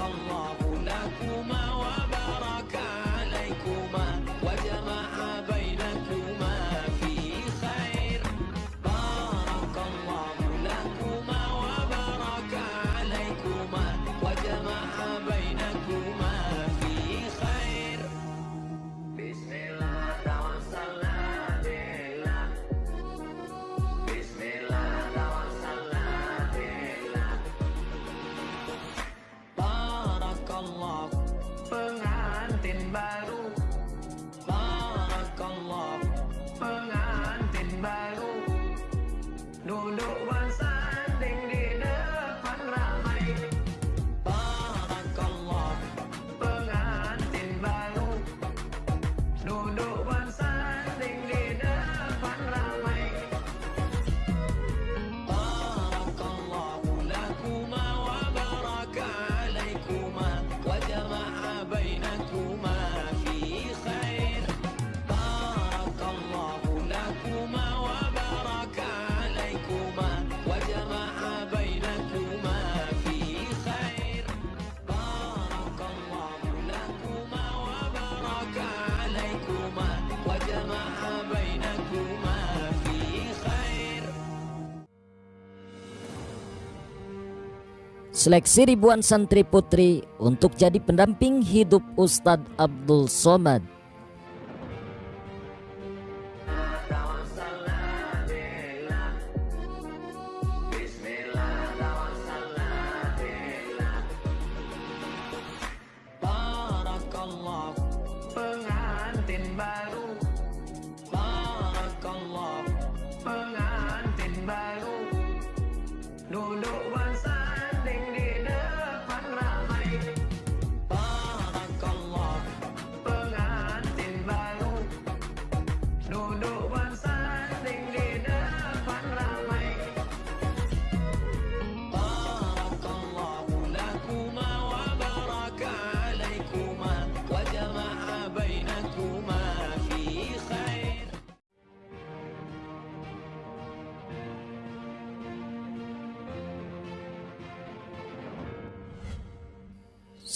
Allah Seleksi ribuan santri putri untuk jadi pendamping hidup Ustadz Abdul Somad.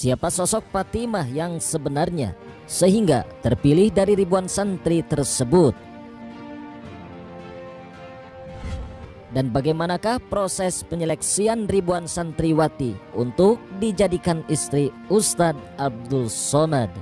Siapa sosok Fatimah yang sebenarnya sehingga terpilih dari ribuan santri tersebut? Dan bagaimanakah proses penyeleksian ribuan santriwati untuk dijadikan istri Ustadz Abdul Somad?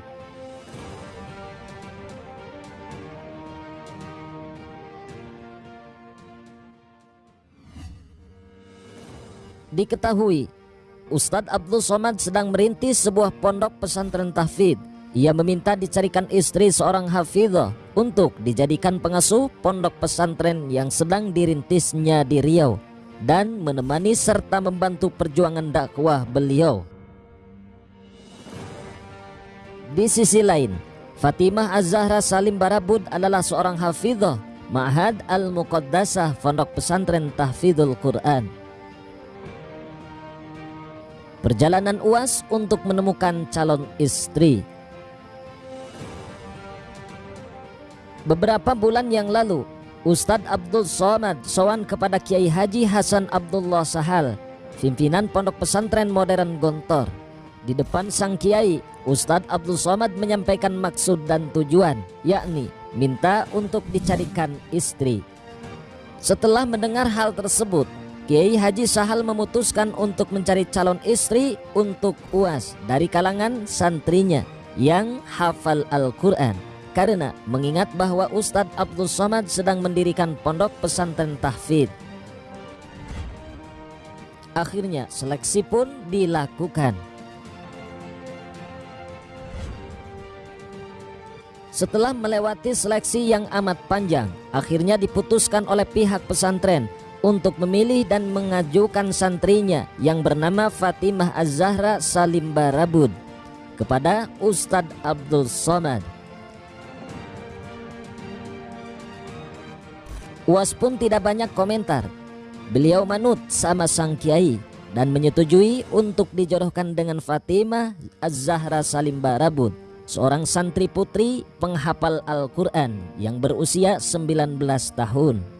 Diketahui Ustadz Abdul Somad sedang merintis sebuah pondok pesantren tahfidz. Ia meminta dicarikan istri seorang hafidhah untuk dijadikan pengasuh pondok pesantren yang sedang dirintisnya di Riau dan menemani serta membantu perjuangan dakwah beliau. Di sisi lain, Fatimah Az-Zahra Salim Barabud adalah seorang hafidhah Ma'had Al-Muqaddasah Pondok Pesantren Tahfidzul Quran. Perjalanan UAS untuk menemukan calon istri. Beberapa bulan yang lalu, Ustadz Abdul Somad sowan kepada Kiai Haji Hasan Abdullah Sahal, pimpinan Pondok Pesantren Modern Gontor. Di depan sang kiai, Ustadz Abdul Somad menyampaikan maksud dan tujuan, yakni minta untuk dicarikan istri. Setelah mendengar hal tersebut, Kiai Haji Sahal memutuskan untuk mencari calon istri untuk UAS dari kalangan santrinya yang hafal Al-Quran. Karena mengingat bahwa Ustadz Abdul Somad sedang mendirikan pondok pesantren tahfidz. Akhirnya seleksi pun dilakukan. Setelah melewati seleksi yang amat panjang, akhirnya diputuskan oleh pihak pesantren untuk memilih dan mengajukan santrinya yang bernama Fatimah Az-Zahra Salim Barabud kepada Ustadz Abdul Somad. UAS pun tidak banyak komentar. Beliau manut sama sang kiai dan menyetujui untuk dijodohkan dengan Fatimah Az-Zahra Salim Barabud, seorang santri putri penghafal Al-Quran yang berusia 19 tahun.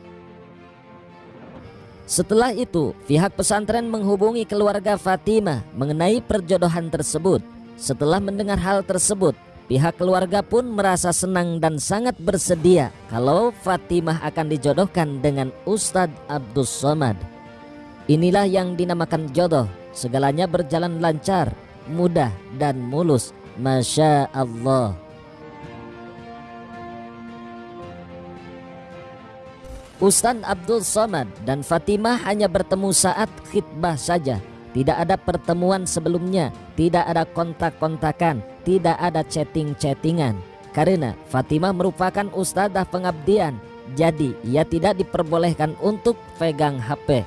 Setelah itu, pihak pesantren menghubungi keluarga Fatimah mengenai perjodohan tersebut. Setelah mendengar hal tersebut, pihak keluarga pun merasa senang dan sangat bersedia kalau Fatimah akan dijodohkan dengan Ustadz Abdus Somad. Inilah yang dinamakan jodoh, segalanya berjalan lancar, mudah dan mulus. Masya Allah. Ustaz Abdul Somad dan Fatimah hanya bertemu saat khidbah saja. Tidak ada pertemuan sebelumnya, tidak ada kontak-kontakan, tidak ada chatting-chattingan. Karena Fatimah merupakan ustadzah pengabdian, jadi ia tidak diperbolehkan untuk pegang HP.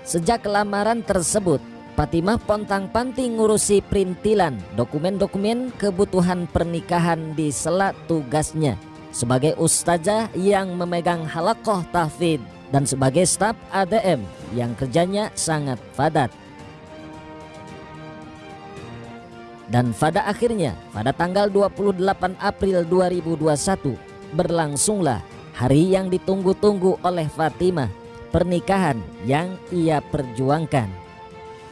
Sejak lamaran tersebut, Fatimah pontang-panting ngurusi perintilan dokumen-dokumen kebutuhan pernikahan di sela tugasnya sebagai ustazah yang memegang halakoh tahfid dan sebagai staf ADM yang kerjanya sangat padat. Dan pada akhirnya pada tanggal 28 April 2021 berlangsunglah hari yang ditunggu-tunggu oleh Fatimah pernikahan yang ia perjuangkan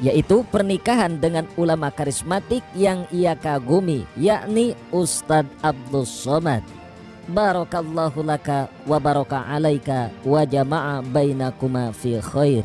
yaitu pernikahan dengan ulama karismatik yang ia kagumi yakni Ustadz Abdul Somad barakallahu laka wa baraka alaika wa jama'a bainakuma fi khair